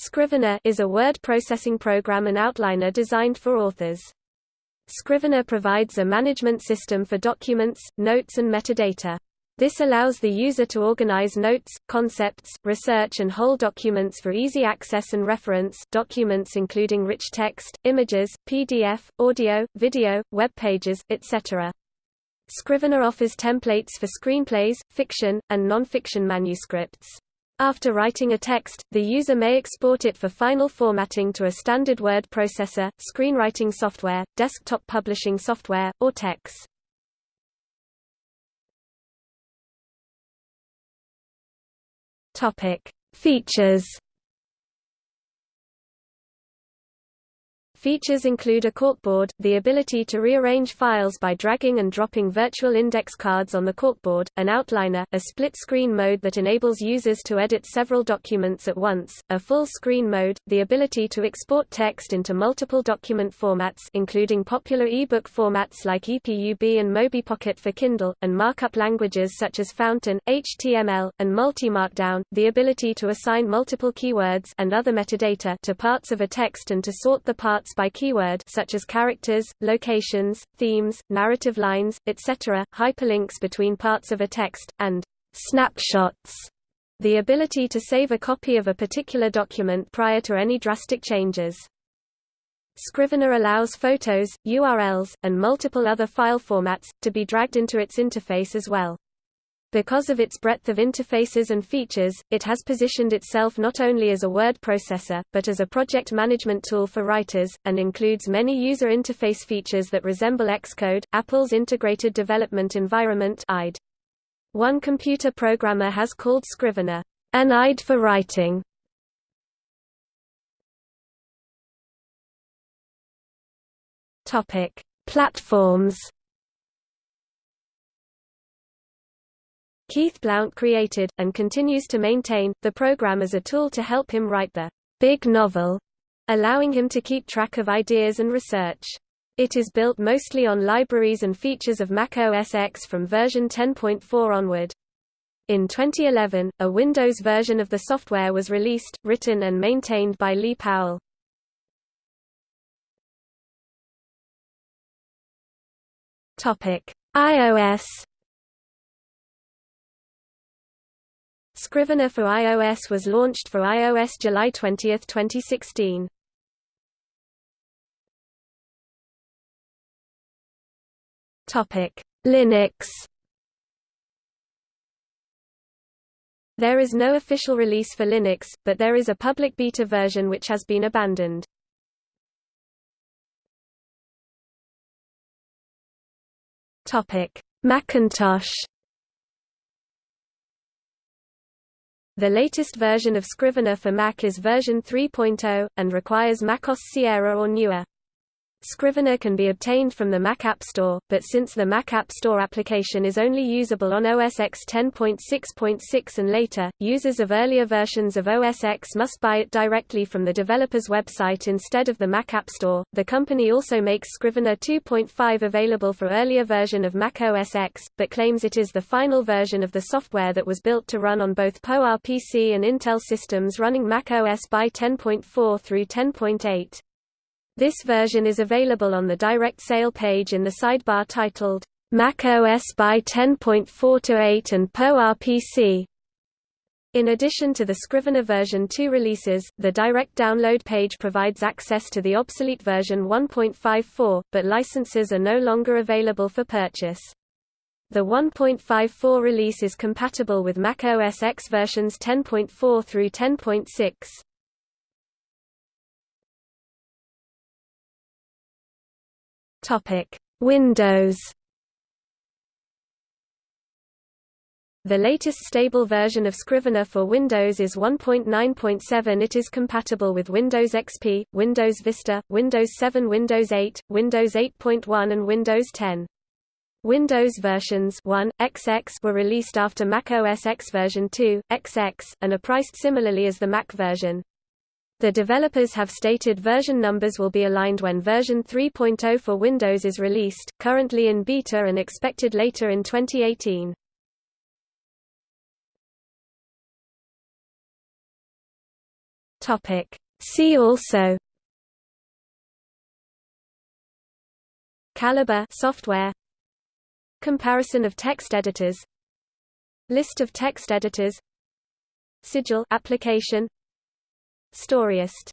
Scrivener is a word processing program and outliner designed for authors. Scrivener provides a management system for documents, notes and metadata. This allows the user to organize notes, concepts, research and whole documents for easy access and reference documents including rich text, images, PDF, audio, video, web pages, etc. Scrivener offers templates for screenplays, fiction, and non-fiction manuscripts. After writing a text, the user may export it for final formatting to a standard word processor, screenwriting software, desktop publishing software, or TeX. Topic: Features Features include a corkboard, the ability to rearrange files by dragging and dropping virtual index cards on the corkboard, an outliner, a split-screen mode that enables users to edit several documents at once, a full-screen mode, the ability to export text into multiple document formats including popular e-book formats like EPUB and MobiPocket for Kindle, and markup languages such as Fountain, HTML, and Multi-Markdown, the ability to assign multiple keywords and other metadata to parts of a text and to sort the parts by keyword such as characters, locations, themes, narrative lines, etc., hyperlinks between parts of a text, and snapshots, the ability to save a copy of a particular document prior to any drastic changes. Scrivener allows photos, URLs, and multiple other file formats, to be dragged into its interface as well. Because of its breadth of interfaces and features, it has positioned itself not only as a word processor, but as a project management tool for writers, and includes many user interface features that resemble Xcode, Apple's Integrated Development Environment. One computer programmer has called Scrivener, an IDE for writing. Platforms Keith Blount created, and continues to maintain, the program as a tool to help him write the big novel, allowing him to keep track of ideas and research. It is built mostly on libraries and features of Mac OS X from version 10.4 onward. In 2011, a Windows version of the software was released, written and maintained by Lee Powell. IOS Scrivener for iOS was launched for iOS July 20, 2016. Topic: Linux. There is no official release for Linux, but there is a public beta version which has been abandoned. Topic: Macintosh. The latest version of Scrivener for Mac is version 3.0, and requires macOS Sierra or newer. Scrivener can be obtained from the Mac App Store, but since the Mac App Store application is only usable on OS X 10.6.6 and later, users of earlier versions of OS X must buy it directly from the developer's website instead of the Mac App Store. The company also makes Scrivener 2.5 available for earlier version of Mac OS X, but claims it is the final version of the software that was built to run on both PowerPC and Intel systems running Mac OS by 10.4 through 10.8. This version is available on the direct sale page in the sidebar titled, Mac OS by 10.4-8 and PowerPC. In addition to the Scrivener version 2 releases, the direct download page provides access to the obsolete version 1.54, but licenses are no longer available for purchase. The 1.54 release is compatible with Mac OS X versions 10.4 through 10.6. Topic: Windows. The latest stable version of Scrivener for Windows is 1.9.7. It is compatible with Windows XP, Windows Vista, Windows 7, Windows 8, Windows 8.1 and Windows 10. Windows versions 1, XX were released after Mac OS X version 2, XX, and are priced similarly as the Mac version. The developers have stated version numbers will be aligned when version 3.0 for Windows is released, currently in beta and expected later in 2018. Topic. See also Calibre software Comparison of text editors List of text editors Sigil application Storyist